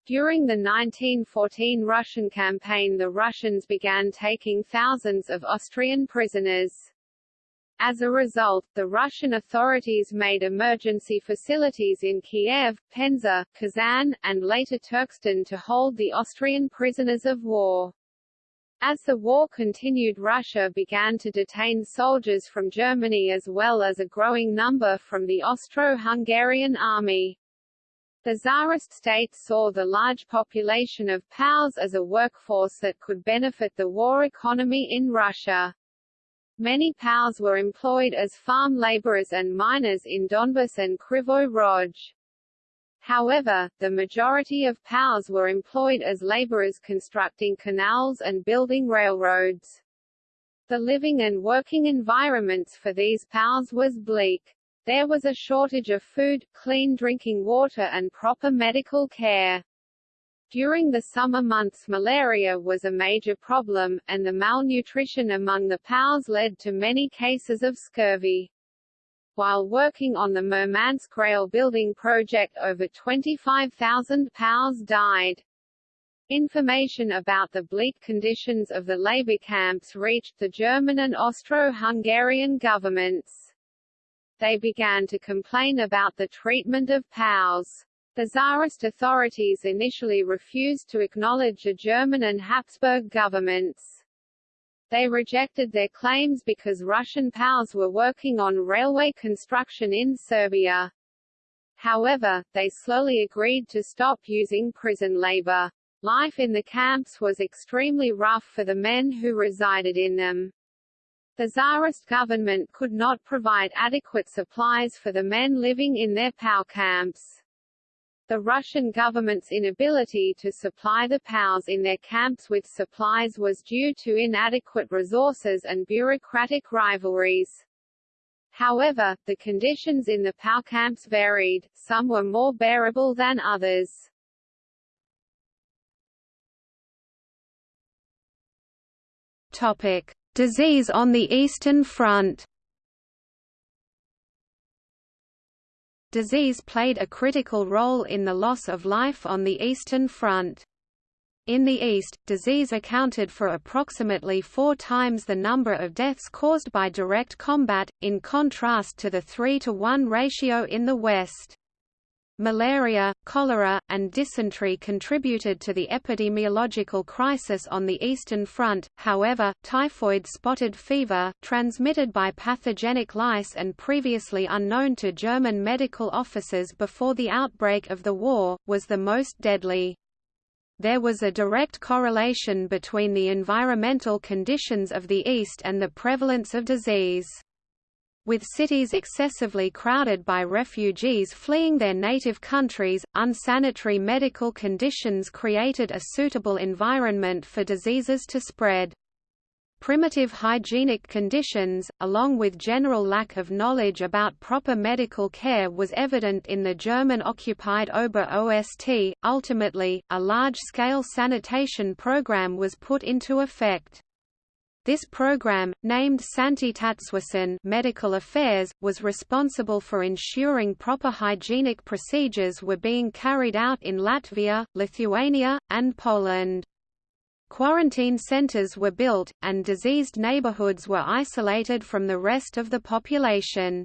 During the 1914 Russian campaign the Russians began taking thousands of Austrian prisoners. As a result, the Russian authorities made emergency facilities in Kiev, Penza, Kazan, and later Turkestan to hold the Austrian prisoners of war. As the war continued Russia began to detain soldiers from Germany as well as a growing number from the Austro-Hungarian army. The Tsarist state saw the large population of POWs as a workforce that could benefit the war economy in Russia. Many POWs were employed as farm laborers and miners in Donbas and Kryvyi Rog. However, the majority of POWs were employed as laborers constructing canals and building railroads. The living and working environments for these POWs was bleak. There was a shortage of food, clean drinking water and proper medical care. During the summer months malaria was a major problem, and the malnutrition among the POWs led to many cases of scurvy. While working on the Murmansk rail building project over 25,000 POWs died. Information about the bleak conditions of the labor camps reached the German and Austro-Hungarian governments. They began to complain about the treatment of POWs. The Tsarist authorities initially refused to acknowledge the German and Habsburg governments. They rejected their claims because Russian POWs were working on railway construction in Serbia. However, they slowly agreed to stop using prison labor. Life in the camps was extremely rough for the men who resided in them. The Tsarist government could not provide adequate supplies for the men living in their POW camps. The Russian government's inability to supply the POWs in their camps with supplies was due to inadequate resources and bureaucratic rivalries. However, the conditions in the POW camps varied, some were more bearable than others. Topic. Disease on the Eastern Front Disease played a critical role in the loss of life on the Eastern Front. In the East, disease accounted for approximately four times the number of deaths caused by direct combat, in contrast to the 3 to 1 ratio in the West. Malaria, cholera, and dysentery contributed to the epidemiological crisis on the Eastern Front, however, typhoid spotted fever, transmitted by pathogenic lice and previously unknown to German medical officers before the outbreak of the war, was the most deadly. There was a direct correlation between the environmental conditions of the East and the prevalence of disease. With cities excessively crowded by refugees fleeing their native countries, unsanitary medical conditions created a suitable environment for diseases to spread. Primitive hygienic conditions, along with general lack of knowledge about proper medical care was evident in the German-occupied Ober-Ost. Ultimately, a large-scale sanitation program was put into effect. This program, named Santi Sanitätswesen medical affairs, was responsible for ensuring proper hygienic procedures were being carried out in Latvia, Lithuania, and Poland. Quarantine centers were built, and diseased neighborhoods were isolated from the rest of the population.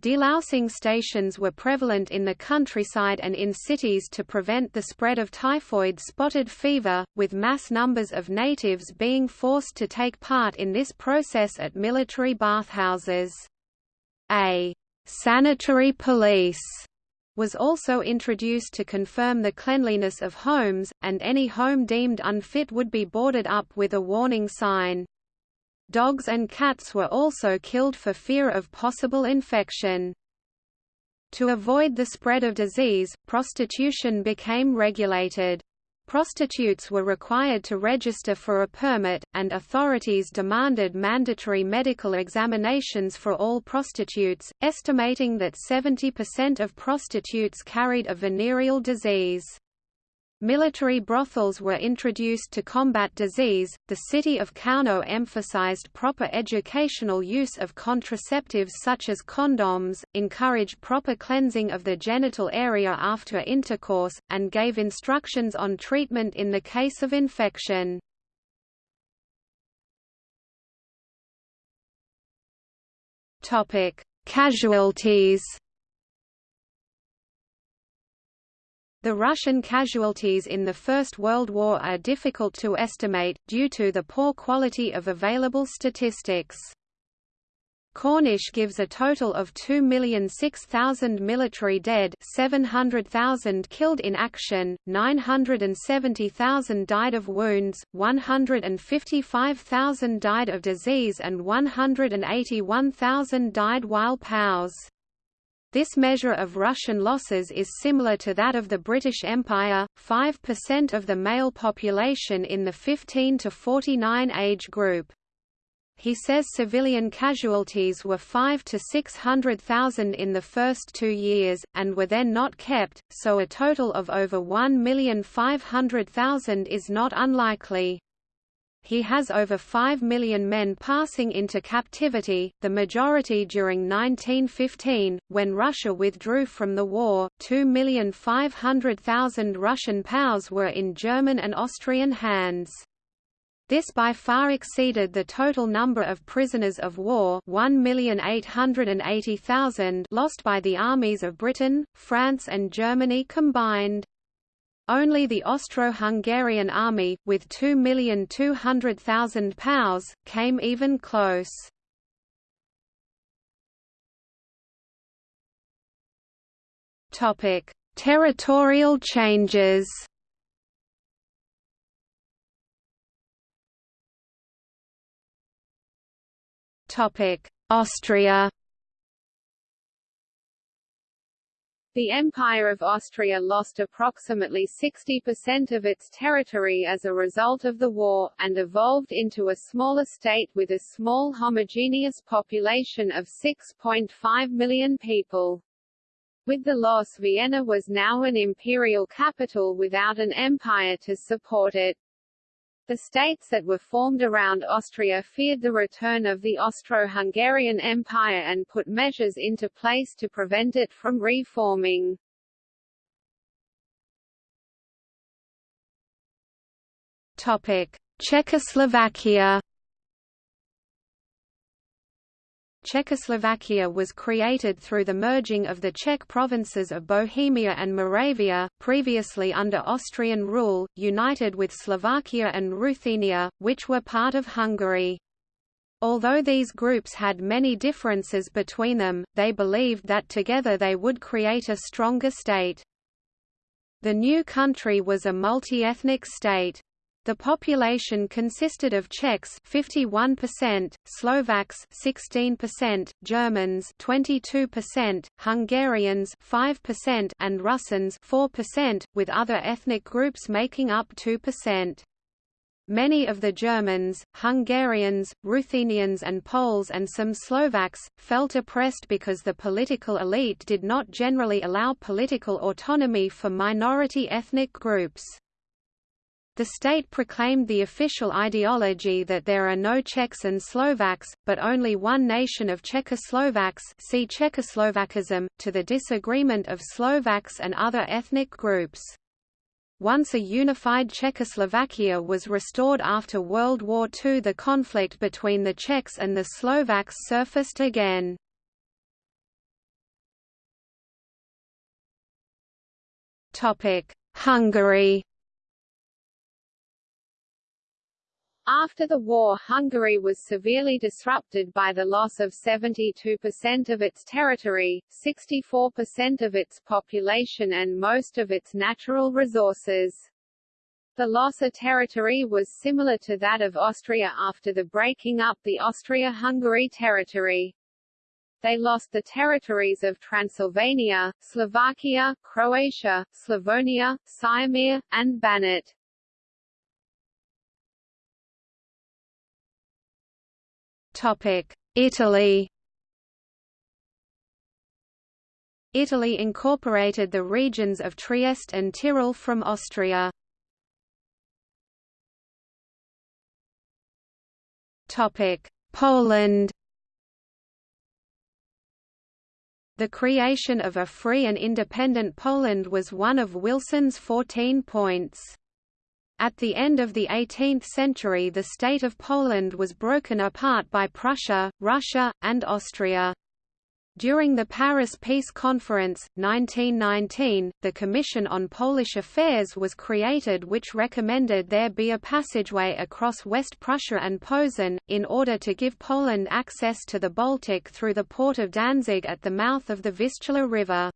Delousing stations were prevalent in the countryside and in cities to prevent the spread of typhoid spotted fever, with mass numbers of natives being forced to take part in this process at military bathhouses. A sanitary police was also introduced to confirm the cleanliness of homes, and any home deemed unfit would be boarded up with a warning sign. Dogs and cats were also killed for fear of possible infection. To avoid the spread of disease, prostitution became regulated. Prostitutes were required to register for a permit, and authorities demanded mandatory medical examinations for all prostitutes, estimating that 70% of prostitutes carried a venereal disease. Military brothels were introduced to combat disease. The city of Kauno emphasized proper educational use of contraceptives such as condoms, encouraged proper cleansing of the genital area after intercourse, and gave instructions on treatment in the case of infection. Topic: Casualties The Russian casualties in the First World War are difficult to estimate, due to the poor quality of available statistics. Cornish gives a total of 2,006,000 military dead 700,000 killed in action, 970,000 died of wounds, 155,000 died of disease and 181,000 died while POWs. This measure of Russian losses is similar to that of the British Empire, 5% of the male population in the 15 to 49 age group. He says civilian casualties were 5 to 600,000 in the first two years, and were then not kept, so a total of over 1,500,000 is not unlikely he has over 5 million men passing into captivity, the majority during 1915, when Russia withdrew from the war. 2,500,000 Russian POWs were in German and Austrian hands. This by far exceeded the total number of prisoners of war 1,880,000 lost by the armies of Britain, France and Germany combined. Only the Austro-Hungarian army, with 2,200,000 POWs, came even close. Topic: Territorial changes. Topic: Austria. The Empire of Austria lost approximately 60% of its territory as a result of the war, and evolved into a smaller state with a small homogeneous population of 6.5 million people. With the loss Vienna was now an imperial capital without an empire to support it. The states that were formed around Austria feared the return of the Austro-Hungarian Empire and put measures into place to prevent it from reforming. Topic: Czechoslovakia Czechoslovakia was created through the merging of the Czech provinces of Bohemia and Moravia, previously under Austrian rule, united with Slovakia and Ruthenia, which were part of Hungary. Although these groups had many differences between them, they believed that together they would create a stronger state. The new country was a multi-ethnic state. The population consisted of Czechs 51%, Slovaks 16%, Germans 22%, Hungarians 5% and Russians 4%, with other ethnic groups making up 2%. Many of the Germans, Hungarians, Ruthenians and Poles and some Slovaks, felt oppressed because the political elite did not generally allow political autonomy for minority ethnic groups. The state proclaimed the official ideology that there are no Czechs and Slovaks, but only one nation of Czechoslovaks see Czechoslovakism, to the disagreement of Slovaks and other ethnic groups. Once a unified Czechoslovakia was restored after World War II the conflict between the Czechs and the Slovaks surfaced again. Hungary After the war Hungary was severely disrupted by the loss of 72% of its territory, 64% of its population and most of its natural resources. The loss of territory was similar to that of Austria after the breaking up the Austria-Hungary territory. They lost the territories of Transylvania, Slovakia, Croatia, Slavonia, Syrmia, and Banat. Italy Italy incorporated the regions of Trieste and Tyrol from Austria. Poland The creation of a free and independent Poland was one of Wilson's 14 points. At the end of the 18th century the state of Poland was broken apart by Prussia, Russia, and Austria. During the Paris Peace Conference, 1919, the Commission on Polish Affairs was created which recommended there be a passageway across West Prussia and Posen, in order to give Poland access to the Baltic through the port of Danzig at the mouth of the Vistula River.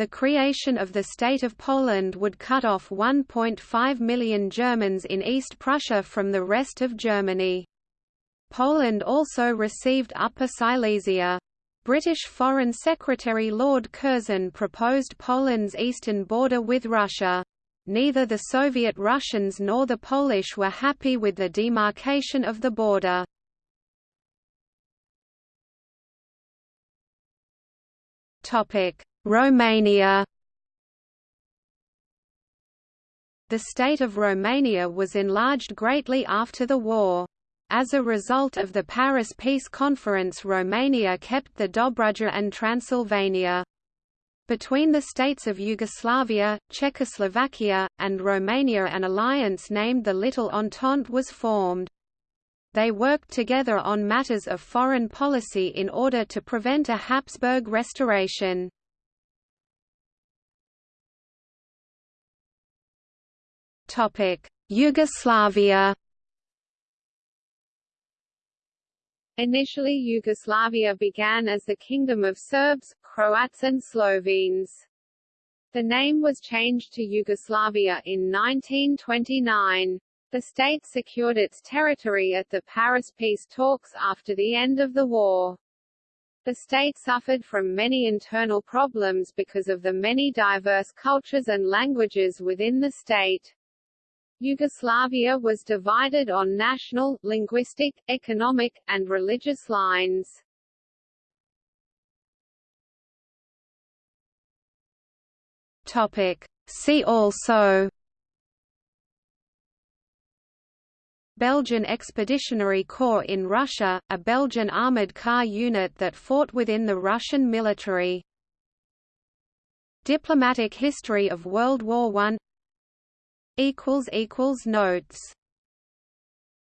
The creation of the State of Poland would cut off 1.5 million Germans in East Prussia from the rest of Germany. Poland also received Upper Silesia. British Foreign Secretary Lord Curzon proposed Poland's eastern border with Russia. Neither the Soviet Russians nor the Polish were happy with the demarcation of the border. Topic: Romania The state of Romania was enlarged greatly after the war. As a result of the Paris Peace Conference Romania kept the Dobruja and Transylvania. Between the states of Yugoslavia, Czechoslovakia, and Romania an alliance named the Little Entente was formed. They worked together on matters of foreign policy in order to prevent a Habsburg restoration. Yugoslavia. Initially Yugoslavia began as the Kingdom of Serbs, Croats and Slovenes. The name was changed to Yugoslavia in 1929. The state secured its territory at the Paris peace talks after the end of the war. The state suffered from many internal problems because of the many diverse cultures and languages within the state. Yugoslavia was divided on national, linguistic, economic, and religious lines. See also Belgian Expeditionary Corps in Russia, a Belgian armoured car unit that fought within the Russian military. Diplomatic history of World War I Notes